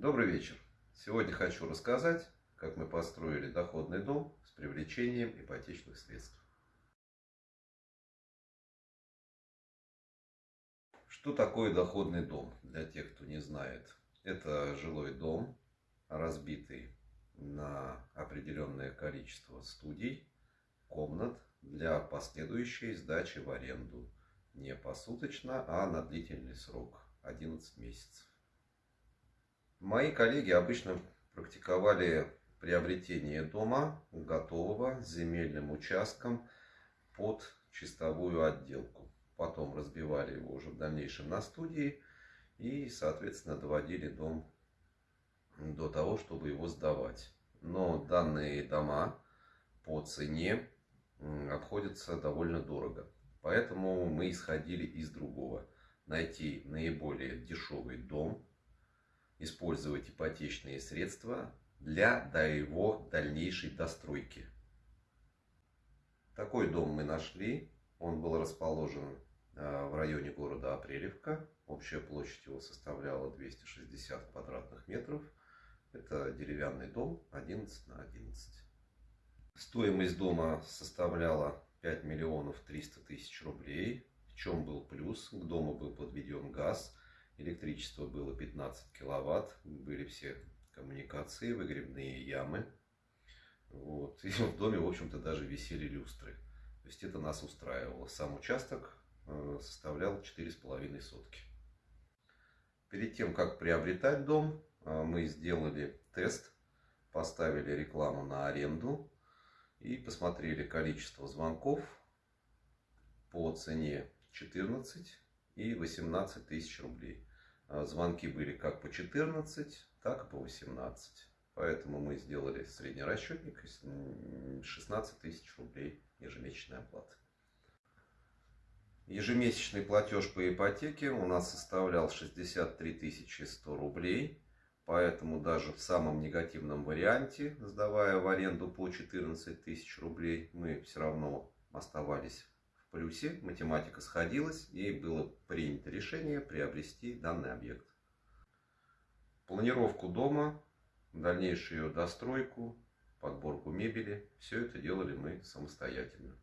Добрый вечер! Сегодня хочу рассказать, как мы построили доходный дом с привлечением ипотечных средств. Что такое доходный дом, для тех, кто не знает? Это жилой дом, разбитый на определенное количество студий, комнат для последующей сдачи в аренду. Не посуточно, а на длительный срок, 11 месяцев. Мои коллеги обычно практиковали приобретение дома готового с земельным участком под чистовую отделку. Потом разбивали его уже в дальнейшем на студии и, соответственно, доводили дом до того, чтобы его сдавать. Но данные дома по цене обходятся довольно дорого. Поэтому мы исходили из другого. Найти наиболее дешевый дом, использовать ипотечные средства для до его дальнейшей достройки. Такой дом мы нашли. Он был расположен э, в районе города Апрелевка. Общая площадь его составляла 260 квадратных метров. Это деревянный дом 11 на 11. Стоимость дома составляла 5 миллионов 300 тысяч рублей. В чем был плюс? К дому был подведен газ Электричество было 15 киловатт, были все коммуникации, выгребные ямы. Вот. И в доме, в общем-то, даже висели люстры. То есть это нас устраивало. Сам участок э, составлял 4,5 сотки. Перед тем, как приобретать дом, э, мы сделали тест, поставили рекламу на аренду и посмотрели количество звонков по цене 14 и 18 тысяч рублей. А, звонки были как по 14, так и по 18. Поэтому мы сделали средний расчетник 16 тысяч рублей ежемесячной оплаты. Ежемесячный платеж по ипотеке у нас составлял 63 100 рублей. Поэтому даже в самом негативном варианте, сдавая в аренду по 14 тысяч рублей, мы все равно оставались плюсе математика сходилась и было принято решение приобрести данный объект. Планировку дома, дальнейшую ее достройку, подборку мебели, все это делали мы самостоятельно.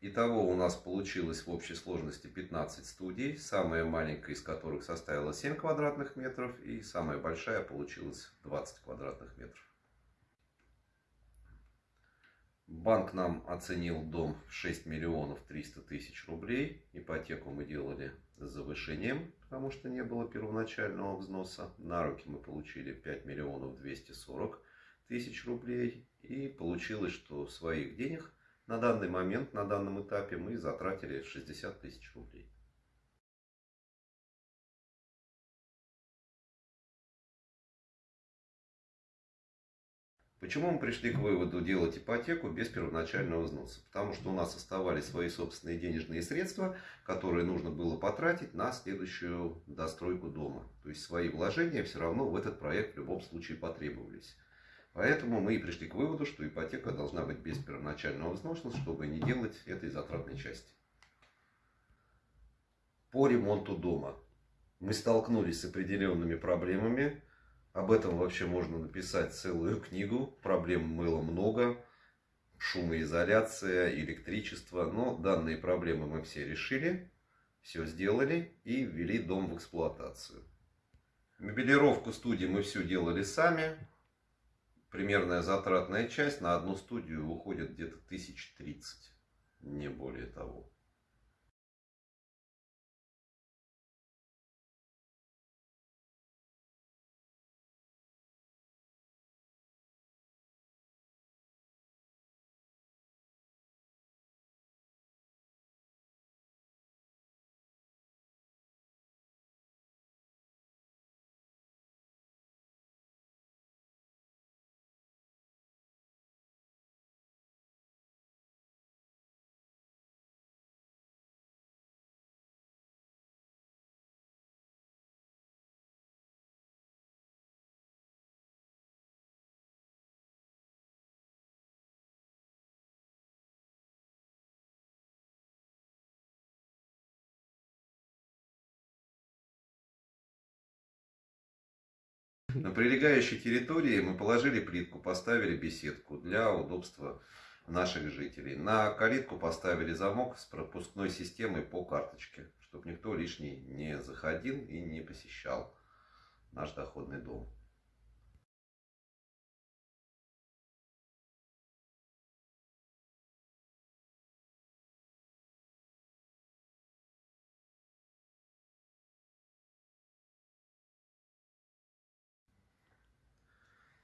Итого у нас получилось в общей сложности 15 студий, самая маленькая из которых составила 7 квадратных метров и самая большая получилась 20 квадратных метров. Банк нам оценил дом в 6 миллионов 300 тысяч рублей. Ипотеку мы делали с завышением, потому что не было первоначального взноса. На руки мы получили 5 миллионов 240 тысяч рублей. И получилось, что своих денег на данный момент, на данном этапе мы затратили 60 тысяч рублей. Почему мы пришли к выводу делать ипотеку без первоначального взноса? Потому что у нас оставались свои собственные денежные средства, которые нужно было потратить на следующую достройку дома. То есть свои вложения все равно в этот проект в любом случае потребовались. Поэтому мы и пришли к выводу, что ипотека должна быть без первоначального взноса, чтобы не делать этой затратной части. По ремонту дома. Мы столкнулись с определенными проблемами. Об этом вообще можно написать целую книгу. Проблем было много. Шумоизоляция, электричество. Но данные проблемы мы все решили. Все сделали и ввели дом в эксплуатацию. Мебелировку студии мы все делали сами примерная затратная часть на одну студию уходит где-то 1030, не более того. На прилегающей территории мы положили плитку, поставили беседку для удобства наших жителей. На калитку поставили замок с пропускной системой по карточке, чтобы никто лишний не заходил и не посещал наш доходный дом.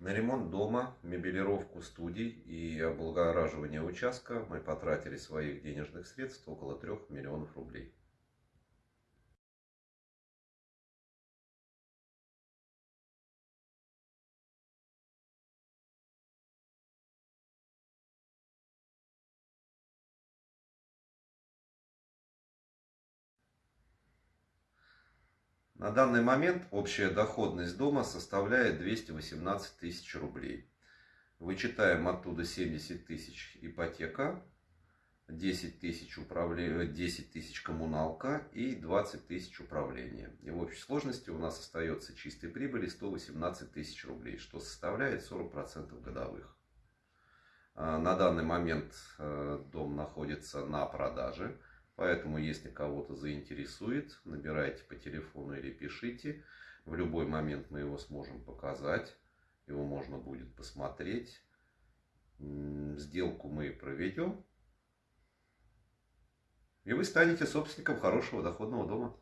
На ремонт дома, мебелировку студий и облагораживание участка мы потратили своих денежных средств около 3 миллионов рублей. На данный момент общая доходность дома составляет 218 тысяч рублей. Вычитаем оттуда 70 тысяч ипотека, 10 тысяч, управле... 10 тысяч коммуналка и 20 тысяч управления. И в общей сложности у нас остается чистой прибыли 118 тысяч рублей, что составляет 40% годовых. А, на данный момент э, дом находится на продаже. Поэтому, если кого-то заинтересует, набирайте по телефону или пишите. В любой момент мы его сможем показать. Его можно будет посмотреть. Сделку мы проведем. И вы станете собственником хорошего доходного дома.